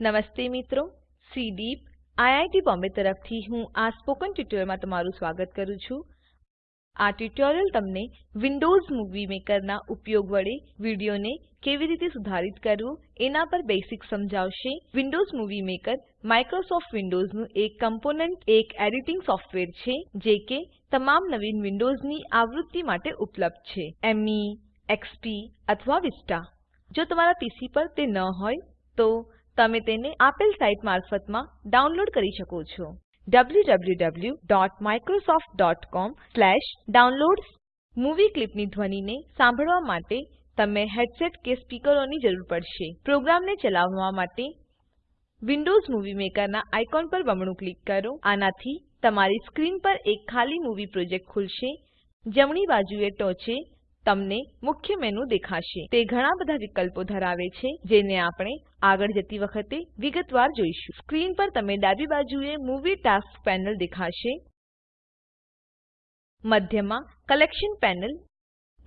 નમસ્તે મિત્રો સીડીપ આઈઆઈટી બોમ્બે તરફથી હું આ સ્પોકન ટ્યુટોરીયલમાં તમારું સ્વાગત કરું છું. આ ટ્યુટોરીયલ તમને વિન્ડોઝ મૂવી મેકરના ઉપયોગ વડે વિડીયોને કેવી રીતે સુધારિત કરવું એના પર બેસિક સમજાવશે. વિન્ડોઝ મૂવી મેકર માઇક્રોસોફ્ટ વિન્ડોઝનું એક કમ્પોનન્ટ, એક એડિટિંગ સોફ્ટવેર છે, જે કે તમામ નવીન વિન્ડોઝની આવૃત્તિ માટે ઉપલબ્ધ છે. મે એક્સપી અથવા વિસ્ટા. જો તમારા પીસી પર તે ન હોય, તો તમે તેને આપેલ સાઇટ મારફતમાં ડાઉનલોડ કરી શકો છો. www.microsoft.com/downloads મૂવી ક્લીપની ધ્વનિને સાંભળવા માટે તમને હેડસેટ કે સ્પીકરોની જરૂર પડશે. પ્રોગ્રામને ચલાવવા માટે વિન્ડોઝ મૂવી મેકરનાં આઇકોન પર બમણું ક્લિક કરો. આનાથી તમારી સ્ક્રીન પર એક ખાલી મૂવી પ્રોજેક્ટ ખુલશે. જમણી બાજુએ ટોંચે તમને મુખ્ય મેનુ દેખાશે. તે ઘણા બધા વિકલ્પો ધરાવે છે, જેને આપણે આગળ જતી વખતે વિગતવાર જોઈશું. સ્ક્રીન પર તમે ડાબી બાજુએ મૂવી ટાસ્ક પેનલ દેખાશે, મધ્યમાં કલેક્શન પેનલ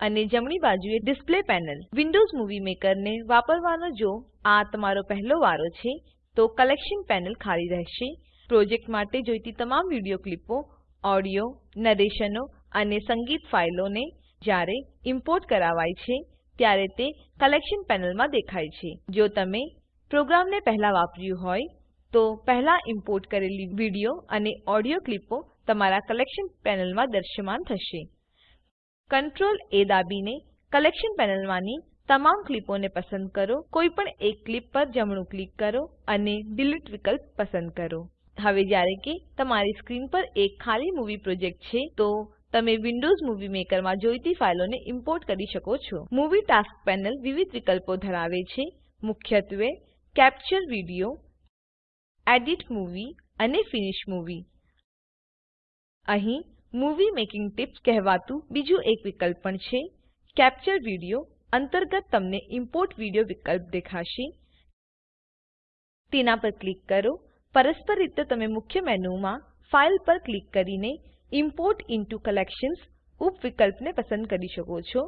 અને જમણી બાજુએ ડિસ્પ્લે પેનલ વિન્ડોઝ મૂવી મેકરને વાપરવાનો જો આ તમારો પહેલો વારો છે, તો કલેક્શન પેનલ ખાલી રહેશે. પ્રોજેક્ટ માટે જોઈતી તમામ વીડિયો ક્લિપો, ઓડિયો, નરેશનો અને સંગીત ફાઈલોને જ્યારે ઈમ્પોર્ટ કરાવાય છે, ત્યારે તે કલેક્શન પેનલમાં દેખાય છે. જો તમે પ્રોગ્રામને પહેલા વાપર્યું હોય, તો પહેલા ઈમ્પોર્ટ કરેલી વીડિયો અને ઓડિયો ક્લીપો તમારા કલેક્શન પેનલમાં દ્રશ્યમાન થશે. Ctrl A દાબીને કલેક્શન પેનલમાંની તમામ ક્લીપોને પસંદ કરો. કોઈ પણ એક ક્લીપ પર જમણું ક્લિક કરો અને ડિલીટ વિકલ્પ પસંદ કરો. હવે જ્યારે કે તમારી સ્ક્રીન પર એક ખાલી મૂવી પ્રોજેક્ટ છે, તો તમે વિન્ડોઝ મૂવી મેકરમાં જોઈતી ફાઈલોને ઈમ્પોર્ટ કરી શકો છો. મૂવી ટાસ્ક પેનલ વિવિધ વિકલ્પો ધરાવે છે. મુખ્યત્વે, કેપ્ચર વિડિયો, એડિટ મૂવી અને ફિનિશ મૂવી. અહીં, મૂવી મેકિંગ ટિપ્સ કહેવાતું બીજું એક વિકલ્પ પણ છે. કેપ્ચર વિડિયો અંતર્ગત તમને ઇમ્પોર્ટ વિડિયો વિકલ્પ દેખાશે. તેના પર ક્લિક કરો. પરસ્પર રીતે તમે મુખ્ય મેનુમાં ફાઇલ પર ક્લિક કરીને ઇમ્પોર્ટ ઇન્ટો કલેક્શન્સ ઉપ વિકલ્પને પસંદ કરી શકો છો.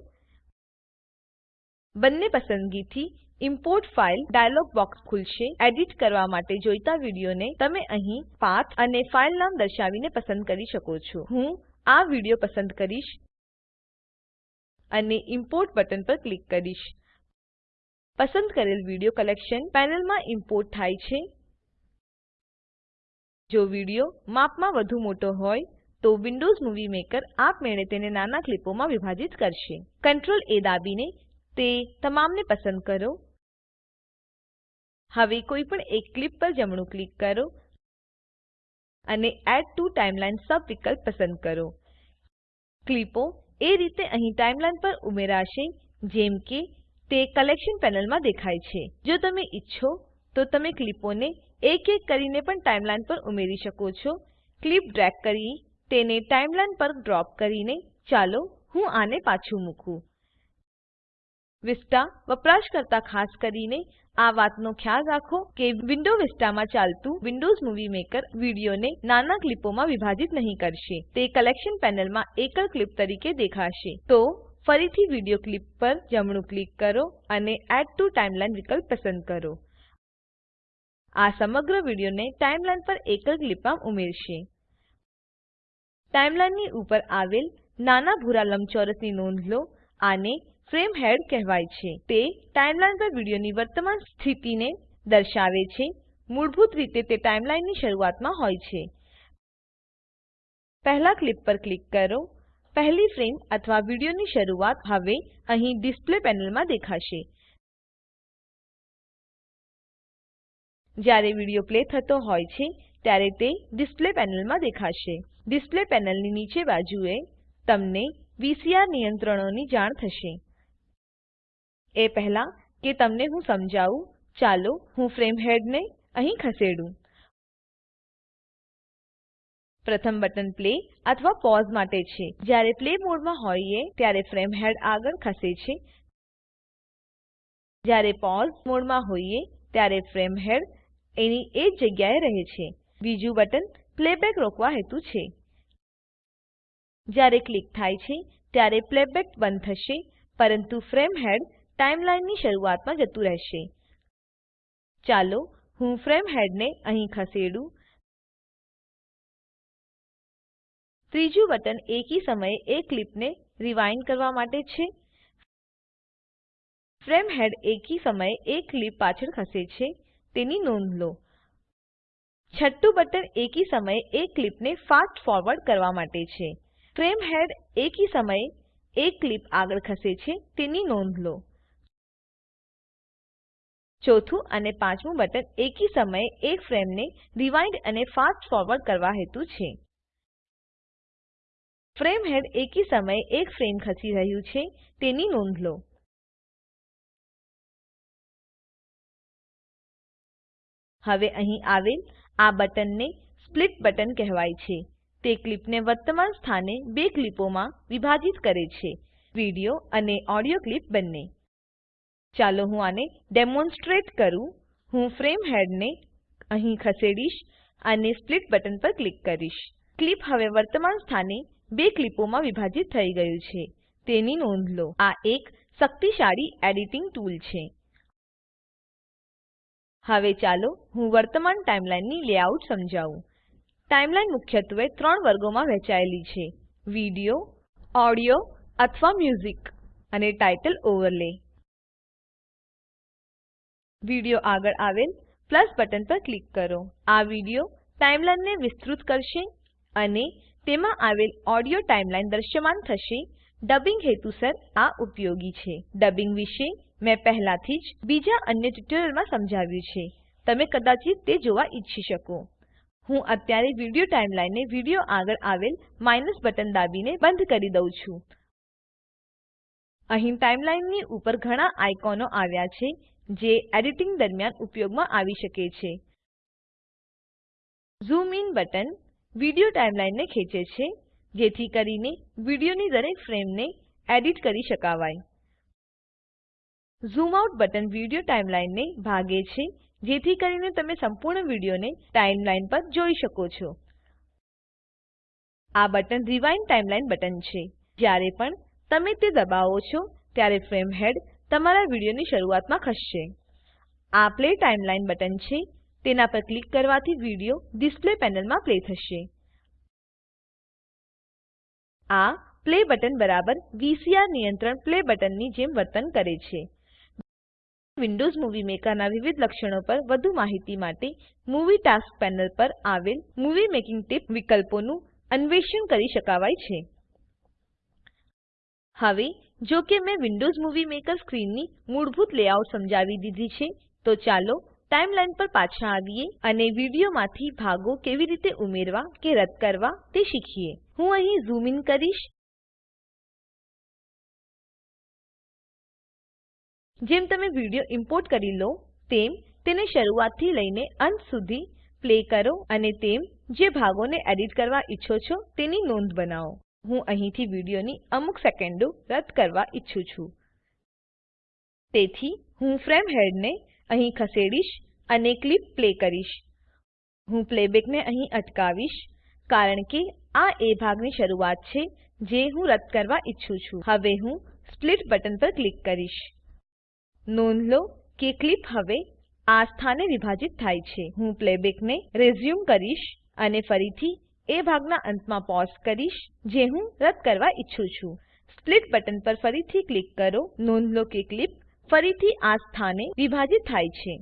બંને પસંદગીથી ઇમ્પોર્ટ ફાઇલ ડાયલોગ બોક્સ ખુલશે. એડિટ કરવા માટે જોઈતા વિડીયોને તમે અહીં પાથ અને ફાઇલ નામ દર્શાવીને પસંદ કરી શકો છો. હું આ વીડિયો પસંદ કરીશ અને ઇમ્પોર્ટ બટન પર ક્લિક કરીશ. પસંદ કરેલ વીડિયો કલેક્શન પેનલમાં ઇમ્પોર્ટ થાય છે. જો વીડિયો માપમાં વધુ મોટો હોય તો વિન્ડોઝ મૂવી મેકર આપમેળે તેને નાના ક્લિપોમાં વિભાજિત કરશે. Ctrl A દાબીને તે તમામને પસંદ કરો. હવે કોઈ પણ એક ક્લિપ પર જમણું ક્લિક કરો અને એડ ટીઓ ટાઇમલાઇન સબ વિકલ્પ પસંદ કરો. ક્લિપો એ રીતે અહીં ટાઈમલાઈન પર ઉમેરાશે, જેમ કે તે કલેક્શન પેનલમાં દેખાય છે. જો તમે ઈચ્છો તો તમે ક્લિપોને એક એક કરીને પણ ટાઈમલાઈન પર ઉમેરી શકો છો. ક્લિપ ડ્રેગ કરી તેને ટાઈમલાઈન પર ડ્રોપ કરીને ચાલો હું આને પાછું મૂકું. વિસ્ટા વપરાશકર્તા ખાસ કરીને આ વાતનો ખ્યાલ રાખો કે વિન્ડો વિસ્ટામાં ચાલતું વિન્ડોઝ મૂવી મેકર વિડીયોને નાના ક્લિપોમાં વિભાજિત નહીં કરશે. તે કલેક્શન પેનલમાં એકલ ક્લિપ તરીકે દેખાશે. તો ફરીથી વીડિયો ક્લિપ પર જમણું ક્લિક કરો અને એડ ટુ ટાઇમલાઇન વિકલ્પ પસંદ કરો. આ સમગ્ર વિડીયોને ટાઈમલાઈન પર એકલ ક્લિપમાં ઉમેરશે. ટાઈમલાઈનની ઉપર આવેલ નાના ભૂરા લંબચોરસની નોંધ લો, આને ફ્રેમ હેડ કહેવાય છે. તે ટાઈમલાઈન પર વિડીયોની વર્તમાન સ્થિતિને દર્શાવે છે. મૂળભૂત રીતે તે ટાઈમલાઈનની શરૂઆતમાં હોય છે. પહેલા ક્લિપ પર ક્લિક કરો. પહેલી ફ્રેમ અથવા વિડીયોની શરૂઆત હવે અહીં ડિસ્પ્લે પેનલમાં દેખાશે. જ્યારે વીડિયો પ્લે થતો હોય છે ત્યારે તે ડિસ્પ્લે પેનલમાં દેખાશે. ડિસ્પ્લે પેનલની નીચે બાજુએ તમને વીસીઆર નિયંત્રણોની જાણ થશે. એ પહેલા કે તમને હું સમજાવું, ચાલો હું ફ્રેમ હેડને અહીં ખસેડું. પ્રથમ બટન પ્લે અથવા પોઝ માટે છે. જ્યારે પ્લે મોડમાં હોઈએ ત્યારે ફ્રેમ હેડ આગળ ખસે છે. જ્યારે પોઝ મોડમાં હોઈએ ત્યારે ફ્રેમ હેડ એની એ જગ્યાએ રહે છે. બીજું બટન પ્લેબેક રોકવા હેતુ છે. જ્યારે ક્લિક થાય છે, ત્યારે પ્લેબેક બંધ થશે, પરંતુ ફ્રેમ હેડ ટાઈમલાઈનની શરૂઆતમાં જતું રહેશે. ચાલો હું ફ્રેમ હેડને અહીં ખસેડું. ત્રીજું બટન એકી સમયે એક ક્લિપને રિવાઇન્ડ કરવા માટે છે. ફ્રેમ હેડ એકી સમયે એક ક્લિપ પાછળ ખસે છે, તેની નોંધ લો. છઠ્ઠું બટન એકી સમયે એક ક્લિપને ફાસ્ટ ફોરવર્ડ કરવા માટે છે. ફ્રેમ હેડ એકી સમયે એક ક્લિપ આગળ ખસે છે, તેની નોંધ લો. ચોથું અને પાંચમું બટન એકી સમયે એક ફ્રેમને રીવાઇન્ડ અને ફાસ્ટ ફોરવર્ડ કરવા હેતુ છે. ફ્રેમ હેડ એકી સમયે એક ફ્રેમ ખસી રહ્યું છે, તેની નોંધ લો. હવે અહીં આવેલ આ બટનને સ્પ્લિટ બટન કહેવાય છે. તે ક્લીપને વર્તમાન સ્થાને બે ક્લીપોમાં વિભાજિત કરે છે. વિડિયો અને ઓડિયો ક્લિપ બંને. ચાલો હું આને ડેમોન્સ્ટ્રેટ કરું. હું ફ્રેમ હેડને અહીં ખસેડીશ અને સ્પ્લિટ બટન પર ક્લિક કરીશ. ક્લિપ હવે વર્તમાન સ્થાને બે ક્લીપોમાં વિભાજિત થઈ ગયું છે. તેની નોંધ લો. આ એક શક્તિશાળી એડિટિંગ ટૂલ છે. હવે ચાલો હું વર્તમાન ટાઈમલાઈનની લેઆઉટ સમજાવું. ટાઈમલાઈન મુખ્યત્વે ત્રણ વર્ગોમાં વહેંચાયેલી છે. વિડિયો ઓડિયો અથવા મ્યુઝિક અને ટાઇટલ ઓવરલે વિડિયો આગળ આવેલ પ્લસ બટન પર ક્લિક કરો. આ વિડિયો ટાઈમલાઈનને વિસ્તૃત કરશે અને તેમાં આવેલ ઓડિયો ટાઈમલાઈન દ્રશ્યમાન થશે. ડબિંગ હેતુસર આ ઉપયોગી છે. ડબિંગ વિશે મેં પહેલાથી જ બીજા અન્ય ટ્યુટોરીયલમાં સમજાવ્યું છે. તમે કદાચિત તે જોવા ઈચ્છી શકો. હું અત્યારે વિડિયો ટાઈમલાઈનને વિડિયો આગળ આવેલ માઇનસ બટન દાબીને બંધ કરી દઉં છું. અહીં ટાઈમલાઈનની ઉપર ઘણા આઇકોનો આવ્યા છે, જે એડિટિંગ દરમિયાન ઉપયોગમાં આવી શકે છે. ઝૂમ ઇન બટન વિડિયો ટાઈમલાઈનને ખેંચે છે. જેથી કરીને વિડિયોની દરેક ફ્રેમને એડિટ કરી શકાવાય. ઝૂમ આઉટ બટન વિડિયો ટાઈમલાઈનને ભાગે છે, જેથી કરીને તમે સંપૂર્ણ વિડિયોને ટાઈમલાઈન પર જોઈ શકો છો. આ બટન રીવાઇન્ડ ટાઈમલાઈન બટન છે. જ્યારે પણ તમે તે દબાવો છો, ત્યારે ફ્રેમ હેડ તમારા વિડિયોની શરૂઆતમાં ખસશે. આ પ્લે ટાઈમલાઈન બટન છે. તેના પર ક્લિક કરવાથી વિડિયો ડિસ્પ્લે પેનલમાં પ્લે થશે. આ પ્લે બટન બરાબર વીસીઆર નિયંત્રણ પ્લે બટનની જેમ વર્તન કરે છે. વિન્ડોઝ મૂવી મેકરના વિવિધ લક્ષણો પર વધુ માહિતી માટે મૂવી ટાસ્ક પેનલ પર આવેલ મૂવી મેકિંગ ટીપ વિકલ્પોનું અન્વેષણ કરી શકાવાય છે. હવે, જો કે મેં વિન્ડોઝ મૂવી મેકર સ્ક્રીનની મૂળભૂત લેઆઉટ સમજાવી દીધી છે, તો ચાલો ટાઈમલાઈન પર પાછા આવીએ અને વિડીયોમાંથી ભાગો કેવી રીતે ઉમેરવા કે રદ કરવા તે શીખીએ. હું અહીં ઝૂમ ઇન કરીશ. જેમ તમે વિડિયો ઇમ્પોર્ટ કરી લો, તેમ તેને શરૂઆતથી લઈને અંત સુધી પ્લે કરો અને તેમ જે ભાગોને એડિટ કરવા ઈચ્છો છો તેની નોંધ બનાવો. હું અહીંથી વિડિયોની અમુક સેકન્ડો રદ કરવા ઈચ્છું છું. તેથી હું ફ્રેમ હેડને અહીં ખસેડીશ અને ક્લિપ પ્લે કરીશ. હું પ્લેબેકને અહીં અટકાવીશ, કારણ કે આ એ ભાગની શરૂઆત છે જે હું રદ કરવા ઈચ્છું છું. હવે હું સ્પ્લિટ બટન પર ક્લિક કરીશ. નોંધ લો કે ક્લિપ હવે આ સ્થાને વિભાજિત થાય છે. હું પ્લેબેકને રેઝ્યુમ કરીશ અને ફરીથી એ ભાગના અંતમાં પોઝ કરીશ જે હું રદ કરવા ઈચ્છું છું. સ્પ્લિટ બટન પર ફરીથી ક્લિક કરો. નોંધ લો કે ક્લીપ ફરીથી આ સ્થાને વિભાજિત થાય છે.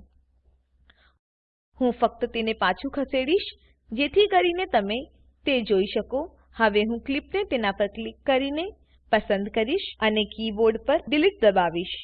હું ફક્ત તેને પાછું ખસેડીશ, જેથી કરીને તમે તે જોઈ શકો. હવે હું ક્લિપને તેના પર ક્લિક કરીને પસંદ કરીશ અને કીબોર્ડ પર ડિલીટ દબાવીશ.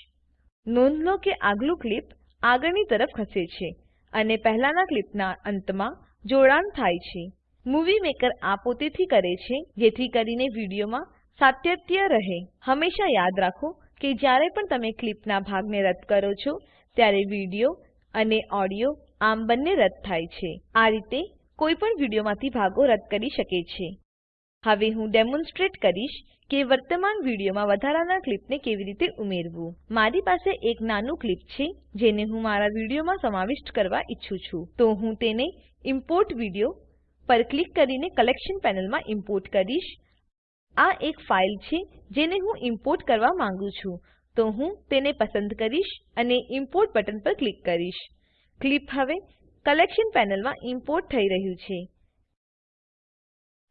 નોંધ લો કે આગલું ક્લિપ આગળની તરફ ખસે છે અને પહેલાના ક્લિપના અંતમાં જોડાણ થાય છે. મૂવી મેકર આ પોતેથી કરે છે, જેથી કરીને વિડીયોમાં સાતત્ય રહે. હંમેશા યાદ રાખો કે જ્યારે પણ તમે ક્લિપના ભાગને રદ કરો છો, ત્યારે વીડિયો અને ઓડિયો આમ બંને રદ થાય છે. આ રીતે કોઈ પણ વિડીયોમાંથી ભાગો રદ કરી શકે છે. હવે હું ડેમોન્સ્ટ્રેટ કરીશ કે વર્તમાન વિડીયોમાં વધારાના ક્લિપને કેવી રીતે ઉમેરવું. મારી પાસે એક નાનું ક્લિપ છે, જેને હું મારા વિડીયોમાં સમાવિષ્ટ કરવા ઈચ્છું છું. તો હું તેને ઇમ્પોર્ટ વિડિયો પર ક્લિક કરીને કલેક્શન પેનલમાં ઇમ્પોર્ટ કરીશ. આ એક ફાઇલ છે જેને હું ઇમ્પોર્ટ કરવા માંગુ છું. તો હું તેને પસંદ કરીશ અને ઇમ્પોર્ટ બટન પર ક્લિક કરીશ. ક્લિપ હવે કલેક્શન પેનલમાં ઈમ્પોર્ટ થઈ રહ્યું છે.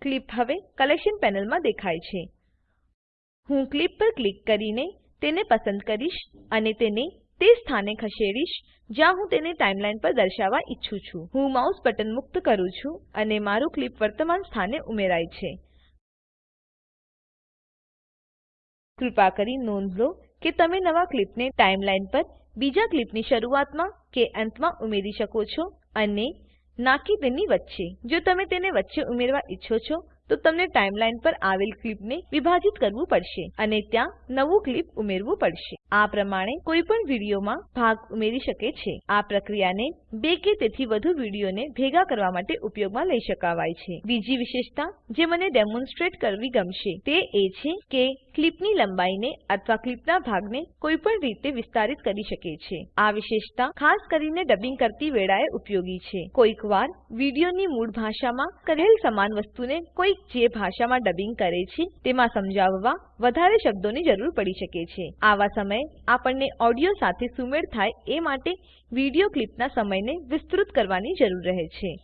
ક્લિપ હવે કલેક્શન પેનલમાં દેખાય છે. હું ક્લિપ પર ક્લિક કરીને તેને પસંદ કરીશ અને તેને તે સ્થાને ખસેડીશ જ્યાં હું તેને ટાઈમલાઈન પર દર્શાવવા ઈચ્છું છું. હું માઉસ બટન મુક્ત કરું છું અને મારું ક્લિપ વર્તમાન સ્થાને ઉમેરાય છે. કૃપા કરી નોંધ લો કે તમે નવા ક્લિપને ટાઈમલાઈન પર બીજા ક્લિપની શરૂઆતમાં કે અંતમાં ઉમેરી શકો છો અને ના કે તેની વચ્ચે જો તમે તેને વચ્ચે ઉમેરવા ઈચ્છો છો તો તમને ટાઈમલાઈન પર આવેલ ક્લીપને વિભાજિત કરવું પડશે અને ત્યાં નવું ક્લીપ ઉમેરવું પડશે. આ પ્રમાણે કોઈ પણ વિડીયોમાં ભાગ ઉમેરી શકે છે. આ પ્રક્રિયાને બે કે તેથી વધુ વિડીયોને ભેગા કરવા માટે ઉપયોગમાં લઈ શકાવાય છે. બીજી વિશેષતા જે મને ડેમોન્સ્ટ્રેટ કરવી ગમશે તે એ છે કે ક્લીપની લંબાઈને અથવા ક્લીપના ભાગને કોઈ પણ રીતે વિસ્તારિત કરી શકે છે. આ વિશેષતા ખાસ કરીને ડબિંગ કરતી વેળાએ ઉપયોગી છે. કોઈકવાર વિડીયોની મૂળ ભાષામાં કરેલ સમાન વસ્તુને કોઈ જે ભાષામાં ડબિંગ કરે છે, તેમાં સમજાવવા વધારે શબ્દોની જરૂર પડી શકે છે. આવા સમયે આપણને ઓડિયો સાથે સુમેળ થાય એ માટે વીડિયો ક્લિપના સમયને વિસ્તૃત કરવાની જરૂર રહે છે.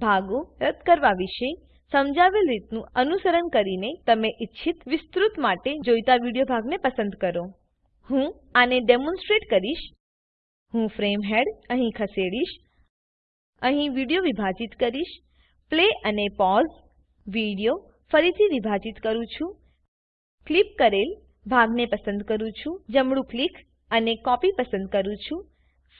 ભાગો રદ કરવા વિશે સમજાવેલ રીતનું અનુસરણ કરીને તમે ઈચ્છિત વિસ્તૃત માટે જોઈતા વીડિયો ભાગને પસંદ કરો. હું આને ડેમોન્સ્ટ્રેટ કરીશ. હું ફ્રેમ હેડ અહીં ખસેડીશ. અહીં વીડિયો વિભાજિત કરીશ. પ્લે અને પોઝ વીડિયો ફરીથી વિભાજિત કરું છું. ક્લિપ કરેલ ભાગને પસંદ કરું છું. જમણું ક્લિક અને કોપી પસંદ કરું છું.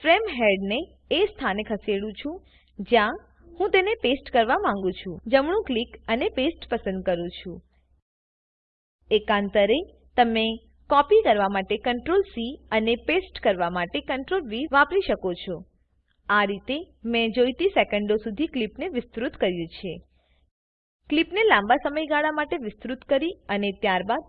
ફ્રેમ હેડને એ સ્થાને ખસેડું છું, જ્યાં હું તેને પેસ્ટ કરવા માંગુ છું. જમણું ક્લિક અને પેસ્ટ પસંદ કરું છું. એકાંતરે તમે કોપી કરવા માટે Ctrl સી અને પેસ્ટ કરવા માટે Ctrl વી વાપરી શકો છો. આ રીતે મેં જોઈતી સેકન્ડો સુધી ક્લિપને વિસ્તૃત કર્યું છે. ક્લીપને લાંબા સમયગાળા માટે વિસ્તૃત કરી અને ત્યારબાદ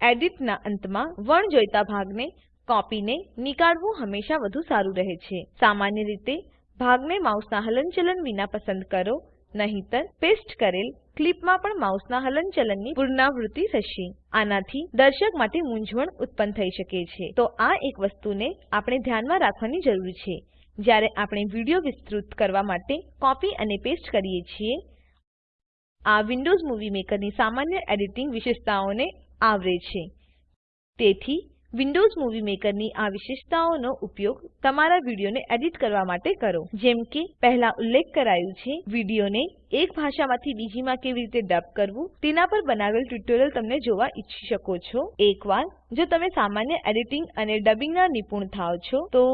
એડિટના અંતમાં વણજોઈતા ભાગને કોપીને નીકાળવું હંમેશા વધુ સારું રહે છે. સામાન્ય રીતે ભાગને માઉસના હલનચલન વિના પસંદ કરો, નહીતર પેસ્ટ કરેલ ક્લિપમાં પણ માઉસના હલનચલનની પુનરાવૃત્તિ થશે. આનાથી દર્શક માટે મૂંઝવણ ઉત્પન્ન થઈ શકે છે. તો આ એક વસ્તુને આપણે ધ્યાનમાં રાખવાની જરૂર છે. જ્યારે આપણે વીડિયો વિસ્તૃત કરવા માટે કોપી અને પેસ્ટ કરીએ છીએ આ વિન્ડોઝ મૂવી મેકરની સામાન્ય એડિટિંગ વિશેષતાઓને આવરે છે. તેથી, વિન્ડોઝ મૂવી મેકરની આ વિશેષતાઓનો ઉપયોગ તમારા વિડીયોને એડિટ કરવા માટે કરો. જેમ કે, પહેલા ઉલ્લેખ કરાયું છે, વિડીયોને એક ભાષામાંથી બીજીમાં કેવી રીતે ડબ કરવું, તેના પર બનાવેલ ટ્યુટોરીયલ તમને જોવા ઈચ્છી શકો છો. એકવાર, જો તમે સામાન્ય એડિટિંગ અને ડબિંગના નિપુણ થાવ છો, તો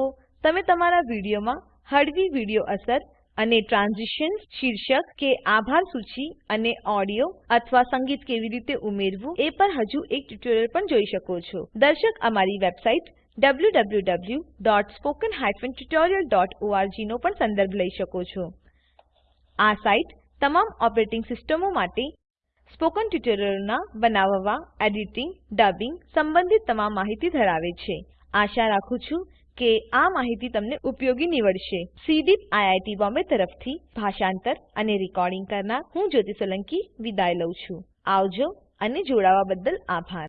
તમે તમારા વિડીયોમાં હળવી વીડિયો અસર અને ટ્રાન્ઝિશન્સ, શીર્ષક કે આભાર સૂચિ અને ઓડિયો અથવા સંગીત કેવી રીતે ઉમેરવું એ પર હજુ એક ટ્યુટોરીયલ પણ જોઈ શકો છો. દર્શક અમારી વેબસાઇટ www.spoken tutorialorg નો પણ સંદર્ભ લઈ શકો છો. આ સાઇટ તમામ ઓપરેટિંગ સિસ્ટમો માટે સ્પોકન ટ્યુટોરીયલોના બનાવવા, એડિટિંગ, ડબિંગ સંબંધિત તમામ માહિતી ધરાવે છે. આશા રાખું છું કે આ માહિતી તમને ઉપયોગી નીવડશે. સીડીપ આઈઆઈટી બોમ્બે તરફથી ભાષાંતર અને રેકોર્ડિંગ કરનાર હું જ્યોતિ સોલંકી વિદાય લઉં છું. આવજો અને જોડાવા બદલ આભાર.